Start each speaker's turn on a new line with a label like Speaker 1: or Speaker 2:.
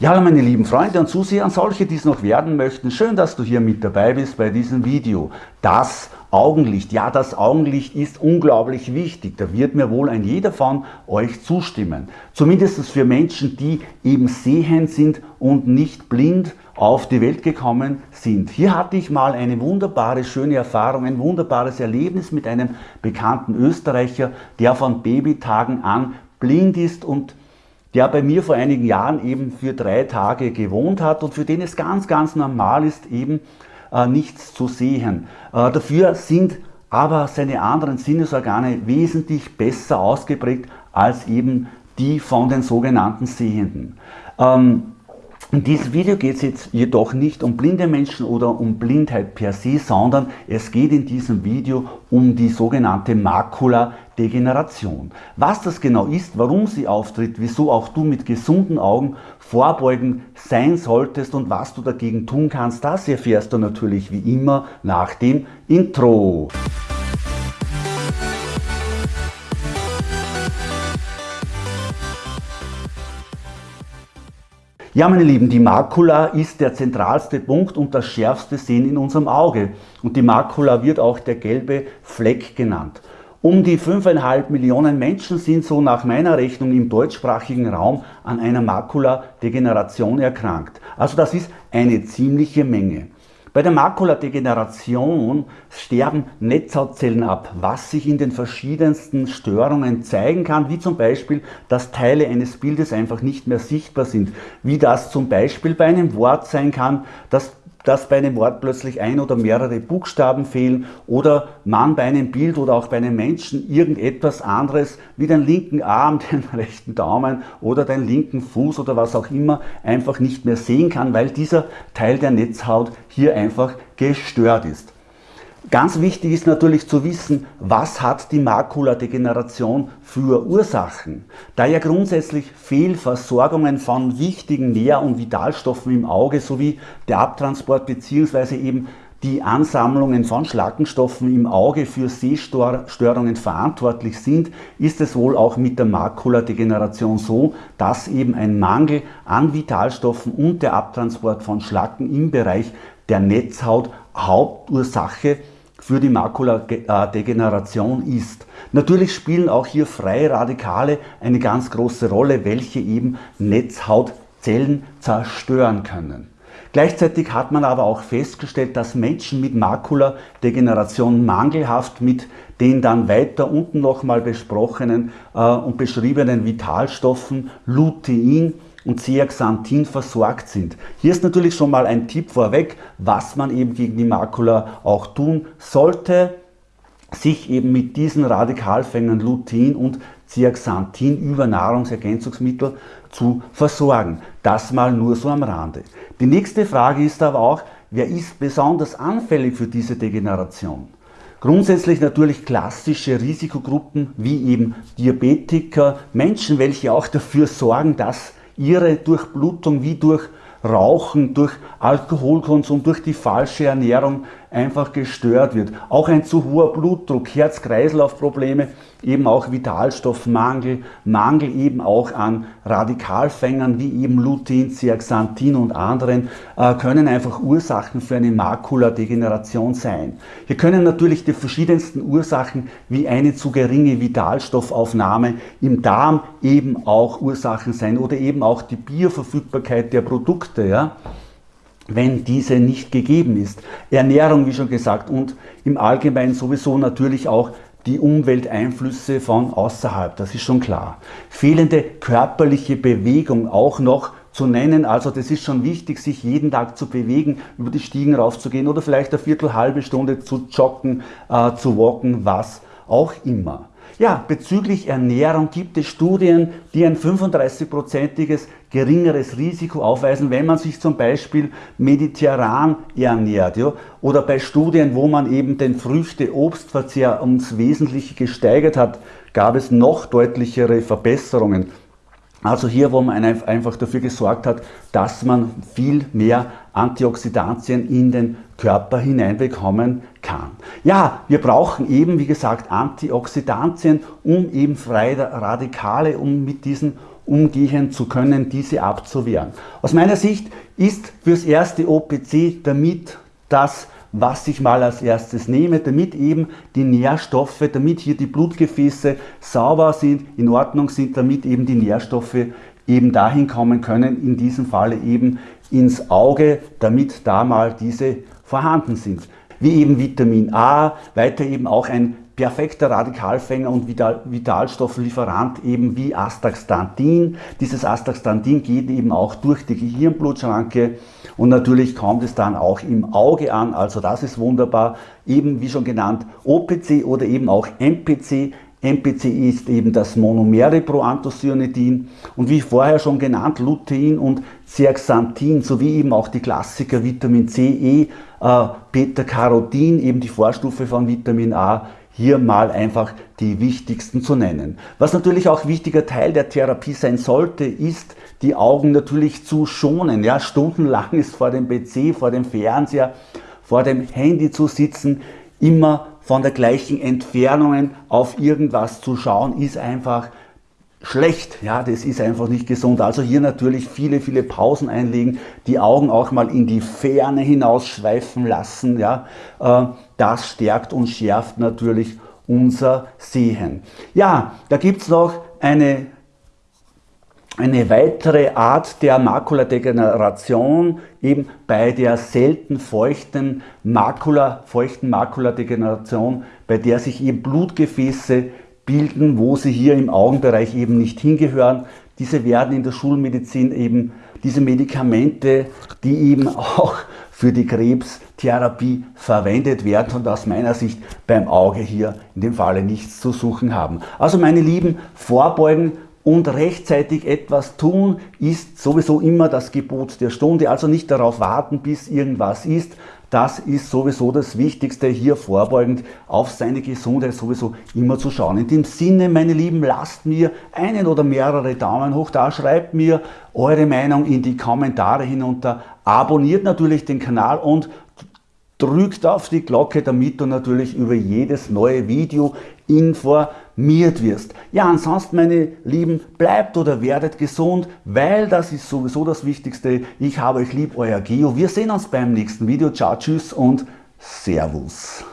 Speaker 1: Ja, meine lieben Freunde und Zuseher und solche, die es noch werden möchten, schön, dass du hier mit dabei bist bei diesem Video. Das Augenlicht, ja, das Augenlicht ist unglaublich wichtig. Da wird mir wohl ein jeder von euch zustimmen. Zumindest für Menschen, die eben sehend sind und nicht blind auf die Welt gekommen sind. Hier hatte ich mal eine wunderbare, schöne Erfahrung, ein wunderbares Erlebnis mit einem bekannten Österreicher, der von Babytagen an blind ist und der bei mir vor einigen Jahren eben für drei Tage gewohnt hat und für den es ganz, ganz normal ist, eben äh, nichts zu sehen. Äh, dafür sind aber seine anderen Sinnesorgane wesentlich besser ausgeprägt als eben die von den sogenannten Sehenden. Ähm, in diesem Video geht es jetzt jedoch nicht um blinde Menschen oder um Blindheit per se, sondern es geht in diesem Video um die sogenannte Makuladegeneration. Was das genau ist, warum sie auftritt, wieso auch du mit gesunden Augen vorbeugen sein solltest und was du dagegen tun kannst, das erfährst du natürlich wie immer nach dem Intro. Ja, meine Lieben, die Makula ist der zentralste Punkt und das schärfste Sehen in unserem Auge. Und die Makula wird auch der gelbe Fleck genannt. Um die 5,5 Millionen Menschen sind so nach meiner Rechnung im deutschsprachigen Raum an einer Makuladegeneration erkrankt. Also das ist eine ziemliche Menge. Bei der Makuladegeneration sterben Netzhautzellen ab, was sich in den verschiedensten Störungen zeigen kann, wie zum Beispiel, dass Teile eines Bildes einfach nicht mehr sichtbar sind, wie das zum Beispiel bei einem Wort sein kann, dass dass bei einem Wort plötzlich ein oder mehrere Buchstaben fehlen oder man bei einem Bild oder auch bei einem Menschen irgendetwas anderes wie den linken Arm, den rechten Daumen oder den linken Fuß oder was auch immer einfach nicht mehr sehen kann, weil dieser Teil der Netzhaut hier einfach gestört ist. Ganz wichtig ist natürlich zu wissen, was hat die Makuladegeneration für Ursachen. Da ja grundsätzlich Fehlversorgungen von wichtigen Nähr- und Vitalstoffen im Auge sowie der Abtransport bzw. eben die Ansammlungen von Schlackenstoffen im Auge für Sehstörungen verantwortlich sind, ist es wohl auch mit der Makuladegeneration so, dass eben ein Mangel an Vitalstoffen und der Abtransport von Schlacken im Bereich der Netzhaut Hauptursache für die Makuladegeneration ist. Natürlich spielen auch hier freie Radikale eine ganz große Rolle, welche eben Netzhautzellen zerstören können. Gleichzeitig hat man aber auch festgestellt, dass Menschen mit Makuladegeneration mangelhaft mit den dann weiter unten nochmal besprochenen äh, und beschriebenen Vitalstoffen Lutein, und Zeaxanthin versorgt sind. Hier ist natürlich schon mal ein Tipp vorweg, was man eben gegen die Makula auch tun sollte, sich eben mit diesen Radikalfängern Lutein und Zeaxanthin über Nahrungsergänzungsmittel zu versorgen. Das mal nur so am Rande. Die nächste Frage ist aber auch, wer ist besonders anfällig für diese Degeneration? Grundsätzlich natürlich klassische Risikogruppen wie eben Diabetiker, Menschen, welche auch dafür sorgen, dass ihre Durchblutung wie durch Rauchen, durch Alkoholkonsum, durch die falsche Ernährung einfach gestört wird. Auch ein zu hoher Blutdruck, Herz-Kreislauf-Probleme, eben auch Vitalstoffmangel, Mangel eben auch an Radikalfängern wie eben Lutein, Zeaxanthin und anderen äh, können einfach Ursachen für eine Makuladegeneration sein. Hier können natürlich die verschiedensten Ursachen wie eine zu geringe Vitalstoffaufnahme im Darm eben auch Ursachen sein oder eben auch die Bioverfügbarkeit der Produkte. Ja? Wenn diese nicht gegeben ist. Ernährung, wie schon gesagt, und im Allgemeinen sowieso natürlich auch die Umwelteinflüsse von außerhalb, das ist schon klar. Fehlende körperliche Bewegung auch noch zu nennen, also das ist schon wichtig, sich jeden Tag zu bewegen, über die Stiegen raufzugehen oder vielleicht eine Viertel, halbe Stunde zu joggen, äh, zu walken, was auch immer. Ja, bezüglich Ernährung gibt es Studien, die ein 35-prozentiges geringeres Risiko aufweisen, wenn man sich zum Beispiel mediterran ernährt. Ja? Oder bei Studien, wo man eben den Früchte-Obstverzehr ums Wesentliche gesteigert hat, gab es noch deutlichere Verbesserungen. Also hier, wo man einfach dafür gesorgt hat, dass man viel mehr Antioxidantien in den Körper hineinbekommen kann. Ja, wir brauchen eben, wie gesagt, Antioxidantien, um eben freie Radikale, um mit diesen umgehen zu können, diese abzuwehren. Aus meiner Sicht ist fürs erste OPC damit das was ich mal als erstes nehme, damit eben die Nährstoffe, damit hier die Blutgefäße sauber sind, in Ordnung sind, damit eben die Nährstoffe eben dahin kommen können, in diesem Falle eben ins Auge, damit da mal diese vorhanden sind. Wie eben Vitamin A, weiter eben auch ein perfekter Radikalfänger und Vitalstofflieferant eben wie Astaxanthin. Dieses Astaxanthin geht eben auch durch die Gehirnblutschranke und natürlich kommt es dann auch im Auge an, also das ist wunderbar. Eben wie schon genannt OPC oder eben auch MPC. MPC ist eben das monomere Proanthocyanidin und wie vorher schon genannt Lutein und Zeaxanthin sowie eben auch die Klassiker Vitamin C, E, äh, Beta-Carotin, eben die Vorstufe von Vitamin A, hier mal einfach die wichtigsten zu nennen. Was natürlich auch wichtiger Teil der Therapie sein sollte, ist die Augen natürlich zu schonen. Ja, stundenlang ist vor dem PC, vor dem Fernseher, vor dem Handy zu sitzen, immer von der gleichen Entfernung auf irgendwas zu schauen, ist einfach schlecht. Ja, das ist einfach nicht gesund. Also hier natürlich viele, viele Pausen einlegen, die Augen auch mal in die Ferne hinausschweifen lassen. Ja, äh, das stärkt und schärft natürlich unser Sehen. Ja, da gibt es noch eine eine weitere Art der Makuladegeneration eben bei der selten feuchten Makula, feuchten Makuladegeneration, bei der sich eben Blutgefäße bilden, wo sie hier im Augenbereich eben nicht hingehören. Diese werden in der Schulmedizin eben diese Medikamente, die eben auch für die Krebstherapie verwendet werden und aus meiner Sicht beim Auge hier in dem Falle nichts zu suchen haben. Also meine Lieben, vorbeugen und rechtzeitig etwas tun ist sowieso immer das Gebot der Stunde. Also nicht darauf warten, bis irgendwas ist. Das ist sowieso das Wichtigste, hier vorbeugend auf seine Gesundheit sowieso immer zu schauen. In dem Sinne, meine Lieben, lasst mir einen oder mehrere Daumen hoch da, schreibt mir eure Meinung in die Kommentare hinunter, abonniert natürlich den Kanal und drückt auf die Glocke, damit du natürlich über jedes neue Video informiert wirst. Ja, ansonsten, meine Lieben, bleibt oder werdet gesund, weil das ist sowieso das Wichtigste. Ich habe euch lieb, euer Geo. Wir sehen uns beim nächsten Video. Ciao, tschüss und Servus.